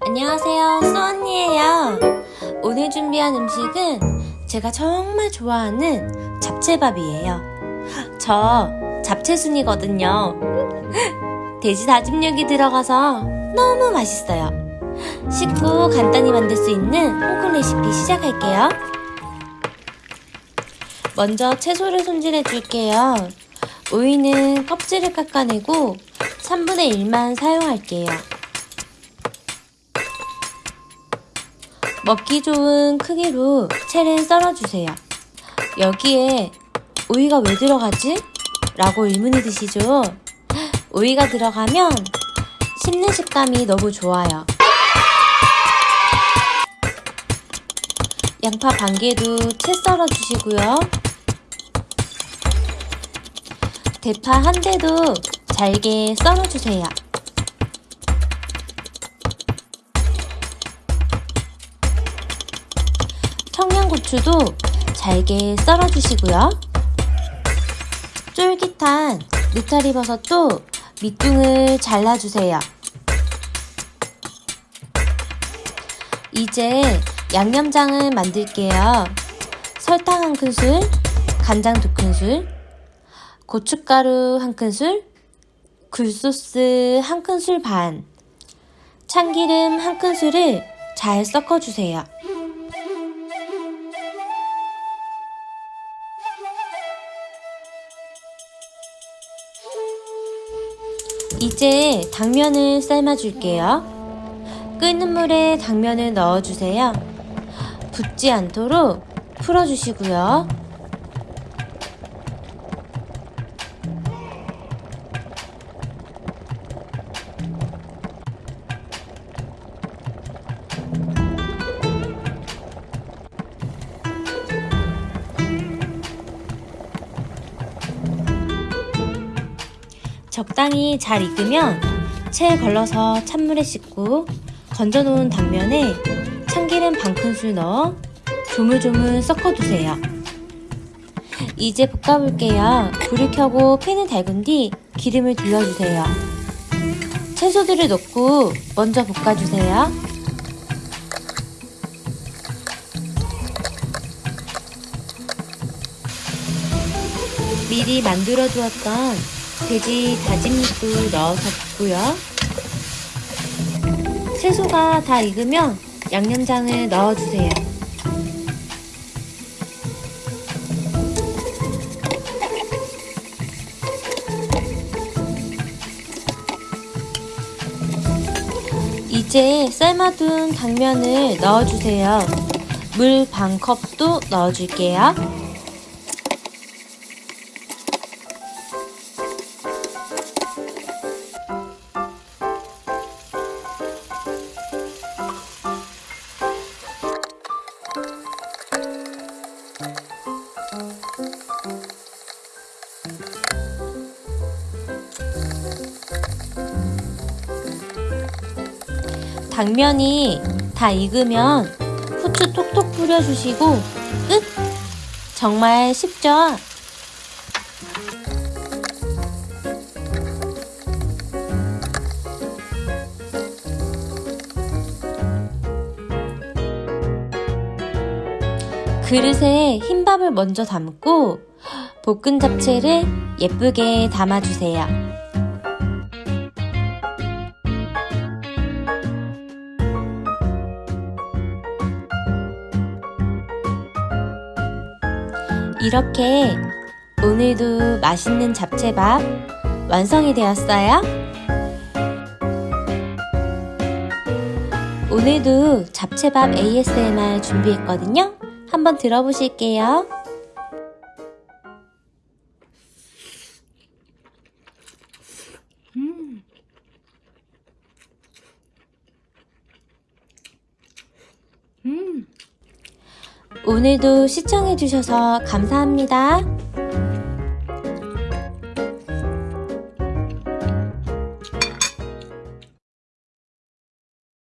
안녕하세요, 수언니예요. 오늘 준비한 음식은 제가 정말 좋아하는 잡채밥이에요. 저 잡채순이거든요. 돼지 다짐육이 들어가서 너무 맛있어요. 쉽고 간단히 만들 수 있는 홍콩 레시피 시작할게요. 먼저 채소를 손질해 줄게요. 오이는 껍질을 깎아내고 3분의 1만 사용할게요. 먹기 좋은 크기로 채를 썰어주세요. 여기에 오이가 왜 들어가지? 라고 의문이 드시죠? 오이가 들어가면 씹는 식감이 너무 좋아요. 양파 반 개도 채 썰어주시고요. 대파 한 대도 잘게 썰어주세요. 청양고추도 잘게 썰어주시고요. 쫄깃한 느타리 버섯도 밑둥을 잘라주세요. 이제 양념장을 만들게요. 설탕 한 큰술, 간장 두 큰술, 고춧가루 한 큰술, 굴소스 한 큰술 반, 참기름 한 큰술을 잘 섞어주세요. 이제 당면을 삶아줄게요. 끓는 물에 당면을 넣어주세요. 붙지 않도록 풀어주시고요. 적당히 잘 익으면 체에 걸러서 찬물에 씻고 건져놓은 당면에 참기름 반 큰술 넣어 조물조물 섞어두세요. 이제 볶아볼게요. 불을 켜고 팬을 달군 뒤 기름을 둘러주세요. 채소들을 넣고 먼저 볶아주세요. 미리 만들어 두었던 돼지 다짐육도 넣어서 볶고요. 채소가 다 익으면 양념장을 넣어주세요. 이제 삶아둔 당면을 넣어주세요. 물 반 컵도 넣어줄게요. 당면이 다 익으면 후추 톡톡 뿌려주시고 끝! 정말 쉽죠? 그릇에 흰밥을 먼저 담고 볶은 잡채를 예쁘게 담아주세요. 이렇게 오늘도 맛있는 잡채밥 완성이 되었어요. 오늘도 잡채밥 ASMR 준비했거든요. 한번 들어보실게요. 오늘도 시청해주셔서 감사합니다.